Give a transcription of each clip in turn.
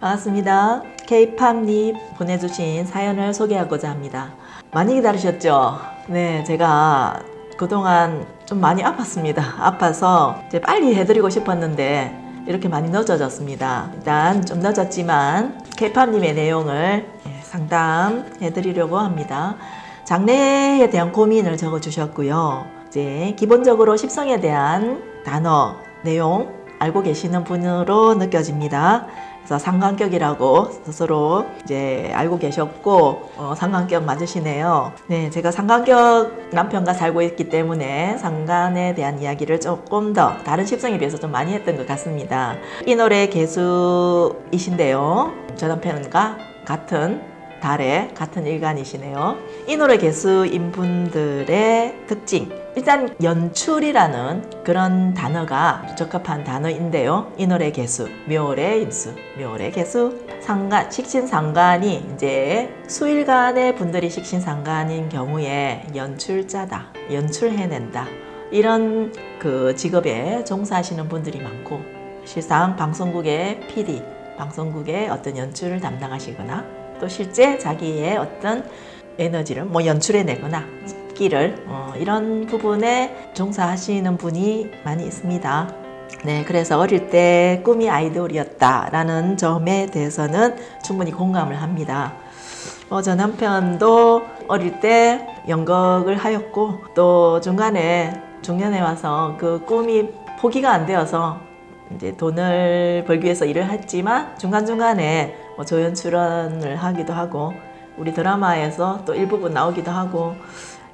반갑습니다. K-팝님 보내주신 사연을 소개하고자 합니다. 많이 기다리셨죠? 네, 제가 그동안 좀 많이 아팠습니다. 아파서 이제 빨리 해드리고 싶었는데 이렇게 많이 늦어졌습니다. 일단 좀 늦었지만 K-팝님의 내용을 예, 상담해드리려고 합니다. 장래에 대한 고민을 적어주셨고요. 이제 기본적으로 십성에 대한 단어, 내용 알고 계시는 분으로 느껴집니다. 그래서 상관격이라고 스스로 이제 알고 계셨고 어, 상관격 맞으시네요. 네, 제가 상관격 남편과 살고 있기 때문에 상관에 대한 이야기를 조금 더 다른 십성에 비해서 좀 많이 했던 것 같습니다. 이 노래 개수이신데요. 저 남편과 같은 달에 같은 일간이시네요. 이 노래 개수인 분들의 특징. 일단 연출이라는 그런 단어가 적합한 단어인데요. 이 노래 개수, 묘월의 임수, 묘월의 개수, 상간, 식신상간이 이제 수일간의 분들이 식신상간인 경우에 연출자다, 연출해낸다. 이런 그 직업에 종사하시는 분들이 많고 실상 방송국의 PD, 방송국의 어떤 연출을 담당하시거나 또 실제 자기의 어떤 에너지를 뭐 연출해내거나 끼를 어, 이런 부분에 종사하시는 분이 많이 있습니다. 네, 그래서 어릴 때 꿈이 아이돌이었다라는 점에 대해서는 충분히 공감을 합니다. 어, 저 남편도 어릴 때 연극을 하였고 또 중간에 중년에 와서 그 꿈이 포기가 안 되어서 이제 돈을 벌기 위해서 일을 했지만 중간중간에 뭐 조연 출연을 하기도 하고 우리 드라마에서 또 일부분 나오기도 하고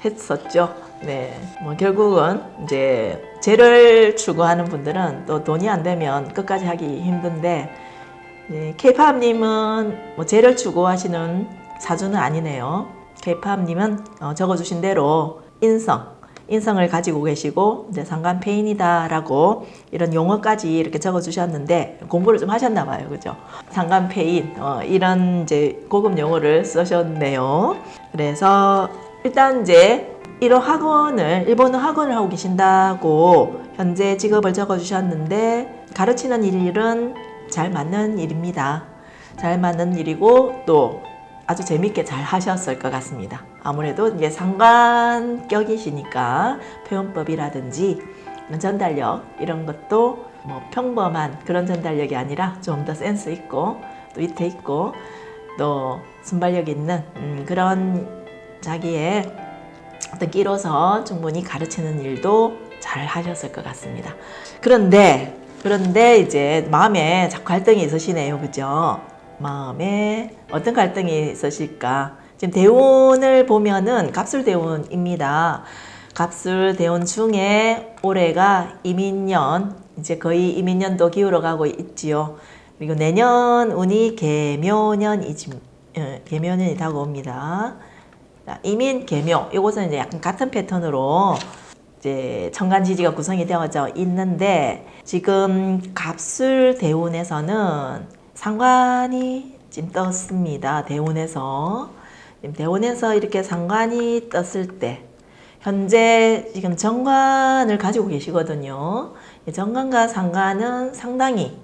했었죠. 네. 뭐 결국은 이제 재를 추구하는 분들은 또 돈이 안 되면 끝까지 하기 힘든데 네, 케이팝님은 뭐 재를 추구하시는 사주는 아니네요. 케이팝님은 어, 적어주신 대로 인성, 인성을 가지고 계시고 이제 상관패인이다 라고 이런 용어까지 이렇게 적어 주셨는데 공부를 좀 하셨나 봐요, 그죠? 상관패인 어, 이런 이제 고급 용어를 쓰셨네요. 그래서 일단 이제 이런 학원을 일본어 학원을 하고 계신다고 현재 직업을 적어주셨는데 가르치는 일은 잘 맞는 일입니다. 잘 맞는 일이고 또 아주 재밌게 잘 하셨을 것 같습니다. 아무래도 이제 상관격이시니까 표현법이라든지 전달력 이런 것도 뭐 평범한 그런 전달력이 아니라 좀 더 센스 있고 또 위트 있고 또 순발력 있는 음, 그런 자기의 어떤 끼로서 충분히 가르치는 일도 잘 하셨을 것 같습니다. 그런데 그런데 이제 마음에 자꾸 갈등이 있으시네요. 그죠? 마음에 어떤 갈등이 있으실까? 지금 대운을 보면은 갑술대운입니다. 갑술대운 중에 올해가 이민년, 이제 거의 이민년도 기울어 가고 있지요. 그리고 내년 운이 개묘년이지, 어, 개묘년이 다가옵니다. 이민, 개묘, 이것은 이제 약간 같은 패턴으로 이제 천간지지가 구성이 되어져 있는데 지금 갑술 대운에서는 상관이 지금 떴습니다. 대운에서. 지금 대운에서 이렇게 상관이 떴을 때 현재 지금 정관을 가지고 계시거든요. 정관과 상관은 상당히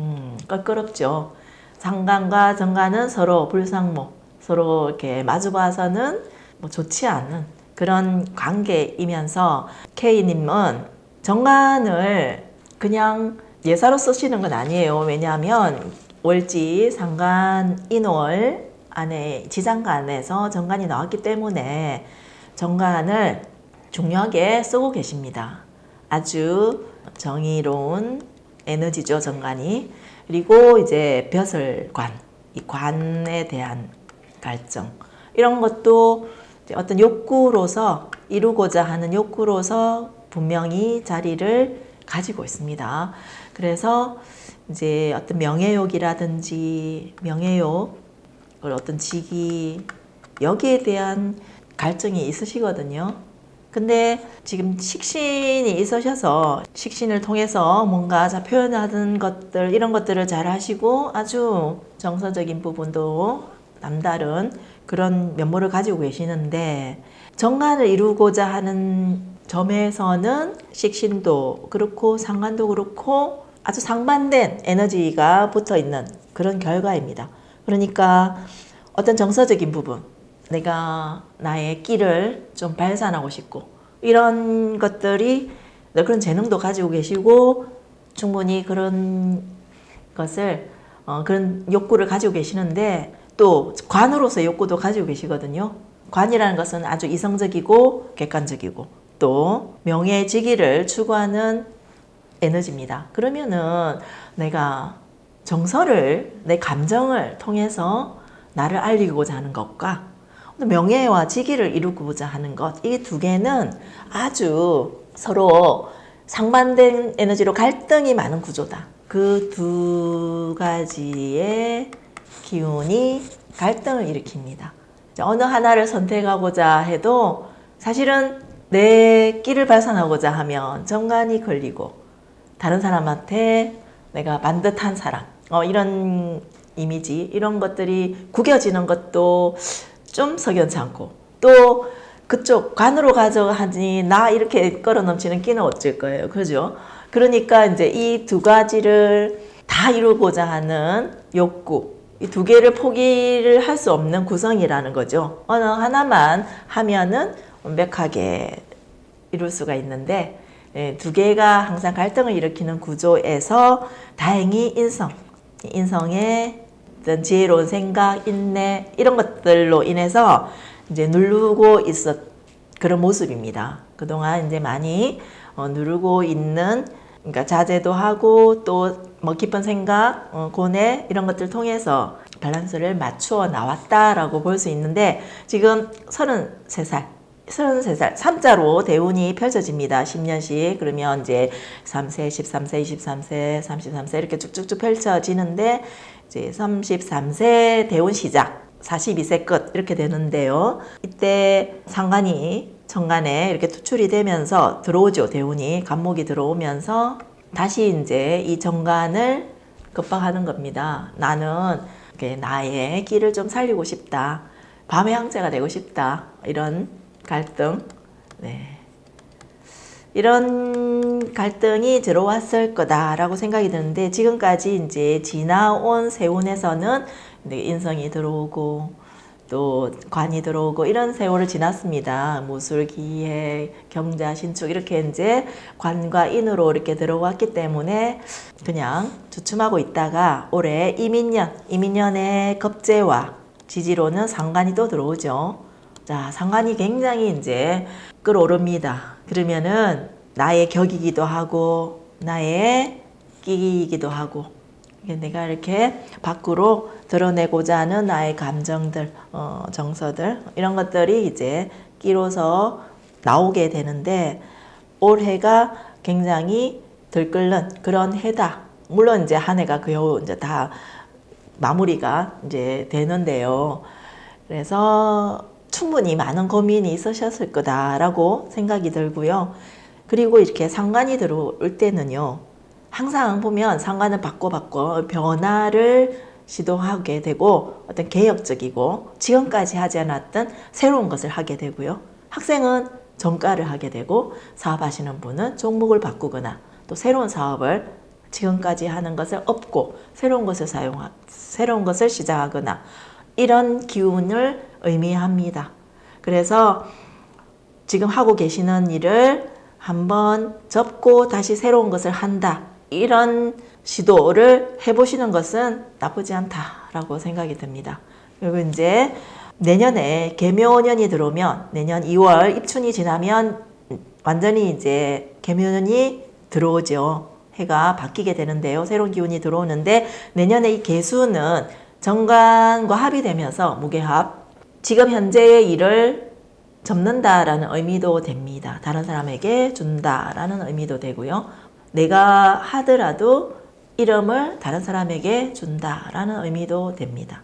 음, 껄끄럽죠. 상관과 정관은 서로 불상모, 서로 이렇게 마주봐서는 뭐 좋지 않은 그런 관계이면서 K님은 정관을 그냥 예사로 쓰시는 건 아니에요. 왜냐하면 월지, 상간, 인월 안에 지장간 안에서 정관이 나왔기 때문에 정관을 중요하게 쓰고 계십니다. 아주 정의로운 에너지죠, 정관이. 그리고 이제 벼슬관, 이 관에 대한 갈증. 이런 것도 어떤 욕구로서 이루고자 하는 욕구로서 분명히 자리를 가지고 있습니다. 그래서 이제 어떤 명예욕이라든지 명예욕, 어떤 직위 여기에 대한 갈증이 있으시거든요. 근데 지금 식신이 있으셔서 식신을 통해서 뭔가 자 표현하는 것들 이런 것들을 잘 하시고 아주 정서적인 부분도 남다른 그런 면모를 가지고 계시는데 정관을 이루고자 하는 점에서는 식신도 그렇고 상관도 그렇고 아주 상반된 에너지가 붙어 있는 그런 결과입니다. 그러니까 어떤 정서적인 부분, 내가 나의 끼를 좀 발산하고 싶고 이런 것들이 그런 재능도 가지고 계시고 충분히 그런 것을 어, 그런 욕구를 가지고 계시는데 또 관으로서 욕구도 가지고 계시거든요. 관이라는 것은 아주 이성적이고 객관적이고 또 명예직위를 추구하는 에너지입니다. 그러면은 내가 정서를 내 감정을 통해서 나를 알리고자 하는 것과 명예와 직위를 이루고자 하는 것, 이 두 개는 아주 서로 상반된 에너지로 갈등이 많은 구조다. 그 두 가지의 기운이 갈등을 일으킵니다. 어느 하나를 선택하고자 해도 사실은 내 끼를 발산하고자 하면 정관이 걸리고 다른 사람한테 내가 반듯한 사랑 어, 이런 이미지 이런 것들이 구겨지는 것도 좀 석연치 않고 또 그쪽 관으로 가져가니 나 이렇게 끌어 넘치는 끼는 어쩔 거예요. 그죠? 그러니까 이제 이 두 가지를 다 이루고자 하는 욕구, 이 두 개를 포기를 할 수 없는 구성이라는 거죠. 어느 하나만 하면은 완벽하게 이룰 수가 있는데 예, 두 개가 항상 갈등을 일으키는 구조에서 다행히 인성, 인성의 어떤 지혜로운 생각, 인내 이런 것들로 인해서 이제 누르고 있었 그런 모습입니다. 그동안 이제 많이 어, 누르고 있는 그러니까 자제도 하고 또 뭐 깊은 생각, 어, 고뇌 이런 것들 통해서 밸런스를 맞추어 나왔다라고 볼 수 있는데 지금 33살 33살 3자로 대운이 펼쳐집니다. 10년씩 그러면 이제 3세, 13세, 23세, 33세 이렇게 쭉쭉쭉 펼쳐지는데 이제 33세 대운 시작 42세 끝 이렇게 되는데요. 이때 상관이 정관에 이렇게 투출이 되면서 들어오죠. 대운이 간목이 들어오면서 다시 이제 이 정관을 급박하는 겁니다. 나는 나의 끼를 좀 살리고 싶다. 밤의 황제가 되고 싶다. 이런 갈등. 네. 이런 갈등이 들어왔을 거다라고 생각이 드는데 지금까지 이제 지나온 세운에서는 인성이 들어오고 또 관이 들어오고 이런 세월을 지났습니다. 무술, 기해, 경자, 신축 이렇게 이제 관과 인으로 이렇게 들어왔기 때문에 그냥 주춤하고 있다가 올해 이민년, 이민년의 겁재와 지지로는 상관이 또 들어오죠. 자, 상관이 굉장히 이제 끌어오릅니다. 그러면은 나의 격이기도 하고 나의 끼기이기도 하고 내가 이렇게 밖으로 드러내고자 하는 나의 감정들, 어, 정서들 이런 것들이 이제 끼로서 나오게 되는데 올해가 굉장히 들끓는 그런 해다. 물론 이제 한 해가 겨우 이제 다 마무리가 이제 되는데요. 그래서 충분히 많은 고민이 있으셨을 거다라고 생각이 들고요. 그리고 이렇게 상관이 들어올 때는요. 항상 보면 상관을 바꿔 바꿔 변화를 시도하게 되고 어떤 개혁적이고 지금까지 하지 않았던 새로운 것을 하게 되고요. 학생은 전과를 하게 되고 사업하시는 분은 종목을 바꾸거나 또 새로운 사업을 지금까지 하는 것을 업고 새로운 것을 사용하 새로운 것을 시작하거나 이런 기운을 의미합니다. 그래서 지금 하고 계시는 일을 한번 접고 다시 새로운 것을 한다. 이런 시도를 해보시는 것은 나쁘지 않다라고 생각이 듭니다. 그리고 이제 내년에 개묘년이 들어오면 내년 2월 입춘이 지나면 완전히 이제 개묘년이 들어오죠. 해가 바뀌게 되는데요. 새로운 기운이 들어오는데 내년에 이 개수는 정관과 합이 되면서 무게합 지금 현재의 일을 접는다라는 의미도 됩니다. 다른 사람에게 준다라는 의미도 되고요. 내가 하더라도 이름을 다른 사람에게 준다라는 의미도 됩니다.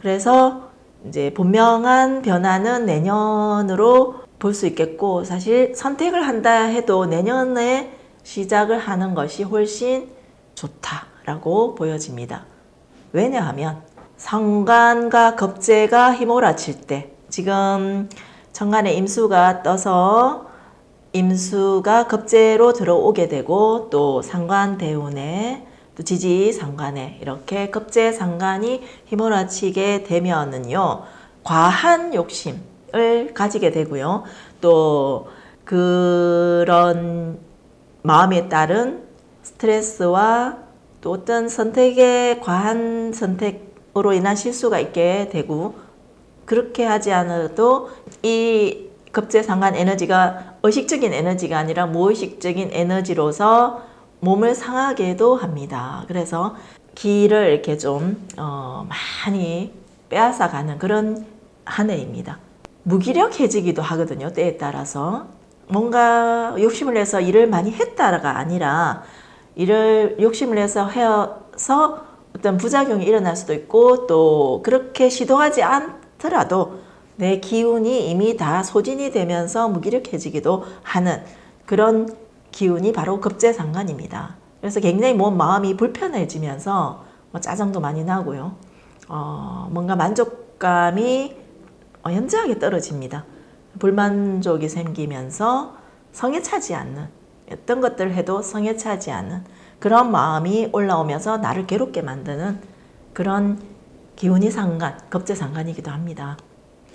그래서 이제 분명한 변화는 내년으로 볼 수 있겠고 사실 선택을 한다 해도 내년에 시작을 하는 것이 훨씬 좋다라고 보여집니다. 왜냐하면 상관과 겁재가 휘몰아칠 때 지금 천간에 임수가 떠서 임수가 급제로 들어오게 되고 또 상관 대운에 또 지지 상관에 이렇게 급제 상관이 휘몰아치게 되면은요 과한 욕심을 가지게 되고요. 또 그런 마음에 따른 스트레스와 또 어떤 선택의 과한 선택으로 인한 실수가 있게 되고 그렇게 하지 않아도 이 급제상관 에너지가 의식적인 에너지가 아니라 무의식적인 에너지로서 몸을 상하게도 합니다. 그래서 기를 이렇게 좀 어, 많이 빼앗아가는 그런 한 해입니다. 무기력해지기도 하거든요. 때에 따라서 뭔가 욕심을 내서 일을 많이 했다가 아니라 일을 욕심을 내서 해서 어떤 부작용이 일어날 수도 있고 또 그렇게 시도하지 않더라도 내 기운이 이미 다 소진이 되면서 무기력해지기도 하는 그런 기운이 바로 급제상관입니다. 그래서 굉장히 몸 마음이 불편해지면서 뭐 짜증도 많이 나고요. 어, 뭔가 만족감이 어, 현저하게 떨어집니다. 불만족이 생기면서 성에 차지 않는 어떤 것들을 해도 성에 차지 않는 그런 마음이 올라오면서 나를 괴롭게 만드는 그런 기운이 상관, 급제상관이기도 합니다.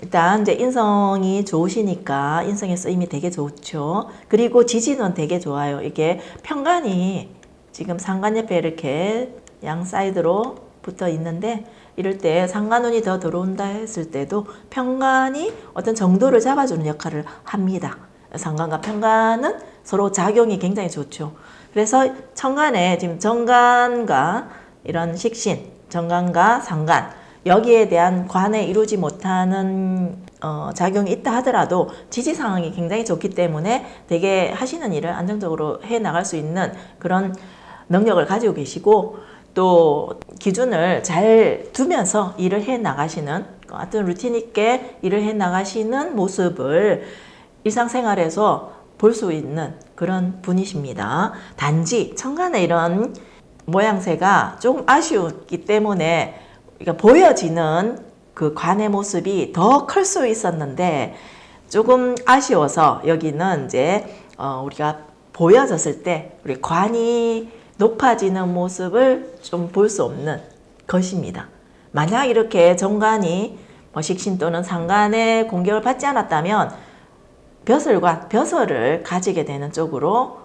일단 이제 인성이 좋으시니까 인성의 쓰임이 되게 좋죠. 그리고 지지는 되게 좋아요. 이게 편간이 지금 상관 옆에 이렇게 양 사이드로 붙어 있는데 이럴 때 상관운이 더 들어온다 했을 때도 편간이 어떤 정도를 잡아주는 역할을 합니다. 상관과 편간은 서로 작용이 굉장히 좋죠. 그래서 천간에 지금 정간과 이런 식신, 정간과 상간 여기에 대한 관에 이루지 못하는 어, 작용이 있다 하더라도 지지 상황이 굉장히 좋기 때문에 되게 하시는 일을 안정적으로 해 나갈 수 있는 그런 능력을 가지고 계시고 또 기준을 잘 두면서 일을 해 나가시는 어떤 루틴 있게 일을 해 나가시는 모습을 일상생활에서 볼 수 있는 그런 분이십니다. 단지 천간의 이런 모양새가 조금 아쉬웠기 때문에 그러니까 보여지는 그 관의 모습이 더 클 수 있었는데 조금 아쉬워서 여기는 이제 어 우리가 보여졌을 때 우리 관이 높아지는 모습을 좀 볼 수 없는 것입니다. 만약 이렇게 정관이 뭐 식신 또는 상관의 공격을 받지 않았다면 벼슬과 벼슬을 가지게 되는 쪽으로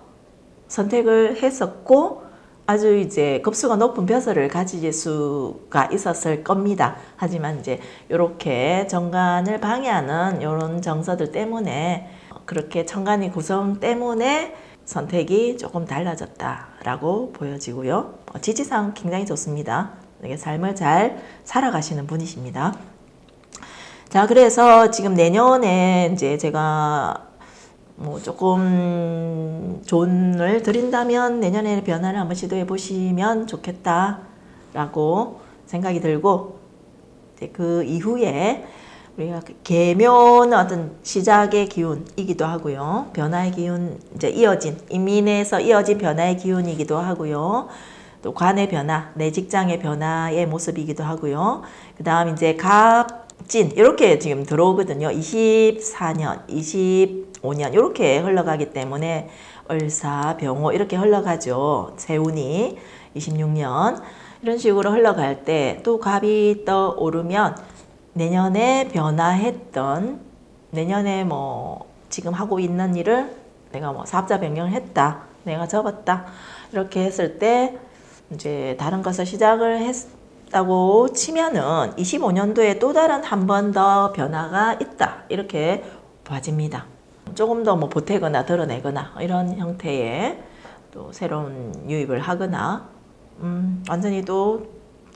선택을 했었고 아주 이제 급수가 높은 벼슬을 가질 수가 있었을 겁니다. 하지만 이제 이렇게 정관을 방해하는 이런 정서들 때문에 그렇게 천간이 구성 때문에 선택이 조금 달라졌다라고 보여지고요. 어, 지지상 굉장히 좋습니다. 삶을 잘 살아가시는 분이십니다. 자, 그래서 지금 내년에 이제 제가 뭐 조금 존을 드린다면 내년에 변화를 한번 시도해 보시면 좋겠다라고 생각이 들고 그 이후에 우리가 그 개묘는 어떤 시작의 기운이기도 하고요. 변화의 기운, 이제 이어진, 인민에서 이어진 변화의 기운이기도 하고요. 또 관의 변화, 내 직장의 변화의 모습이기도 하고요. 그 다음 이제 갑, 진 이렇게 지금 들어오거든요. 24년, 25년 이렇게 흘러가기 때문에 을사, 병호 이렇게 흘러가죠. 세운이 26년 이런 식으로 흘러갈 때 또 갑이 떠오르면 내년에 변화했던 내년에 뭐 지금 하고 있는 일을 내가 뭐 사업자 변경을 했다. 내가 접었다. 이렇게 했을 때 이제 다른 것을 시작을 했 있다고 치면은 25년도에 또 다른 한 번 더 변화가 있다 이렇게 봐집니다. 조금 더 뭐 보태거나 드러내거나 이런 형태의 또 새로운 유입을 하거나 음, 완전히 또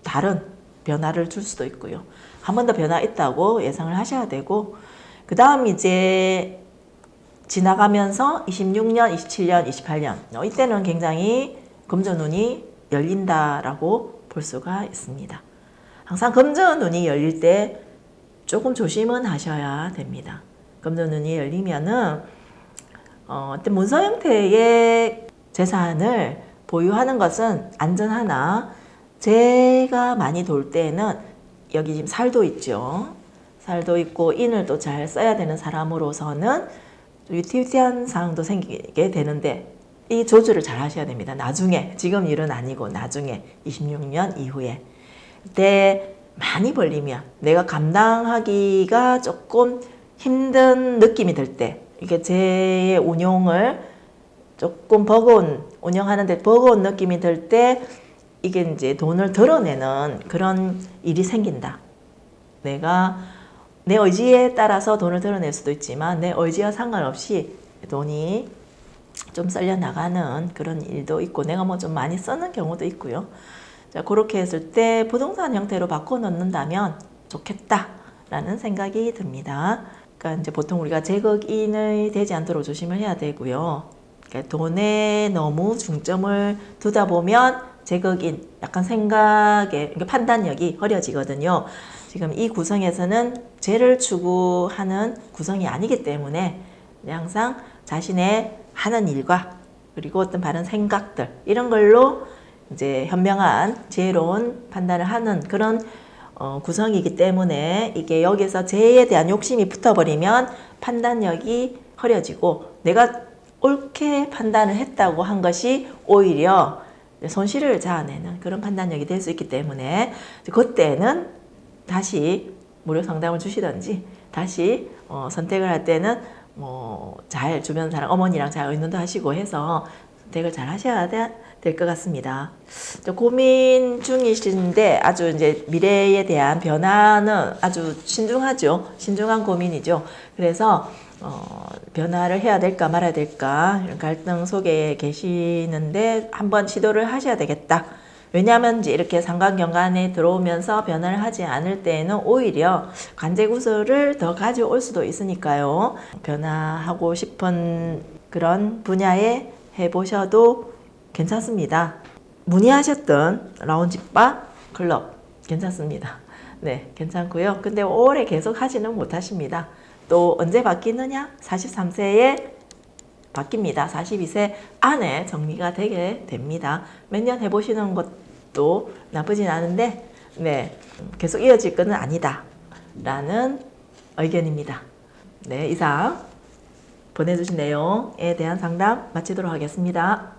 다른 변화를 줄 수도 있고요. 한 번 더 변화 있다고 예상을 하셔야 되고 그 다음 이제 지나가면서 26년, 27년, 28년 이때는 굉장히 금전운이 열린다라고 볼 수가 있습니다. 항상 금전 눈이 열릴 때 조금 조심은 하셔야 됩니다. 금전 눈이 열리면은 어, 어떤 문서 형태의 재산을 보유하는 것은 안전하나 제가 많이 돌 때는 여기 지금 살도 있죠. 살도 있고 인을 또 잘 써야 되는 사람으로서는 좀 위태위태한 상황도 생기게 되는데 이 조절을 잘 하셔야 됩니다. 나중에 지금 일은 아니고 나중에 26년 이후에 그때 많이 벌리면 내가 감당하기가 조금 힘든 느낌이 들 때 이게 제 운용을 조금 버거운 운영하는데 버거운 느낌이 들 때 이게 이제 돈을 드러내는 그런 일이 생긴다. 내가 내 의지에 따라서 돈을 드러낼 수도 있지만 내 의지와 상관없이 돈이 좀 썰려 나가는 그런 일도 있고 내가 뭐 좀 많이 쓰는 경우도 있고요. 자, 그렇게 했을 때 부동산 형태로 바꿔 놓는다면 좋겠다라는 생각이 듭니다. 그러니까 이제 보통 우리가 제거인이 되지 않도록 조심을 해야 되고요. 그러니까 돈에 너무 중점을 두다 보면 제거인 약간 생각의 그러니까 판단력이 흐려지거든요. 지금 이 구성에서는 죄를 추구하는 구성이 아니기 때문에 항상 자신의 하는 일과 그리고 어떤 바른 생각들 이런 걸로 이제 현명한 지혜로운 판단을 하는 그런 어, 구성이기 때문에 이게 여기서 죄에 대한 욕심이 붙어버리면 판단력이 흐려지고 내가 옳게 판단을 했다고 한 것이 오히려 손실을 자아내는 그런 판단력이 될 수 있기 때문에 그때는 다시 무료 상담을 주시든지 다시 어, 선택을 할 때는 뭐 잘 주변 사람 어머니랑 잘 의논도 하시고 해서 선택을 잘 하셔야 될 것 같습니다. 저 고민 중이신데 아주 이제 미래에 대한 변화는 아주 신중하죠. 신중한 고민이죠. 그래서 어, 변화를 해야 될까 말아야 될까 갈등 속에 계시는데 한번 시도를 하셔야 되겠다. 왜냐하면 이렇게 상관경관에 들어오면서 변화를 하지 않을 때에는 오히려 관제구설을 더 가져올 수도 있으니까요. 변화하고 싶은 그런 분야에 해보셔도 괜찮습니다. 문의하셨던 라운지바 클럽 괜찮습니다. 네, 괜찮고요. 근데 오래 계속 하지는 못하십니다. 또 언제 바뀌느냐? 43세에 바뀝니다. 42세 안에 정리가 되게 됩니다. 몇 년 해보시는 것도 나쁘진 않은데, 네, 계속 이어질 것은 아니다. 라는 의견입니다. 네, 이상 보내주신 내용에 대한 상담 마치도록 하겠습니다.